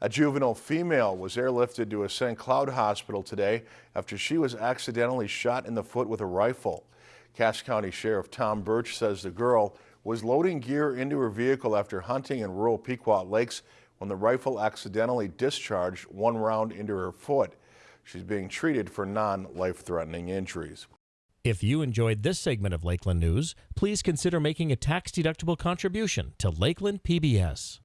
A juvenile female was airlifted to a St. Cloud hospital today after she was accidentally shot in the foot with a rifle. Cass County Sheriff Tom Burch says the girl was loading gear into her vehicle after hunting in rural Pequot Lakes when the rifle accidentally discharged one round into her foot. She's being treated for non-life-threatening injuries. If you enjoyed this segment of Lakeland News, please consider making a tax-deductible contribution to Lakeland PBS.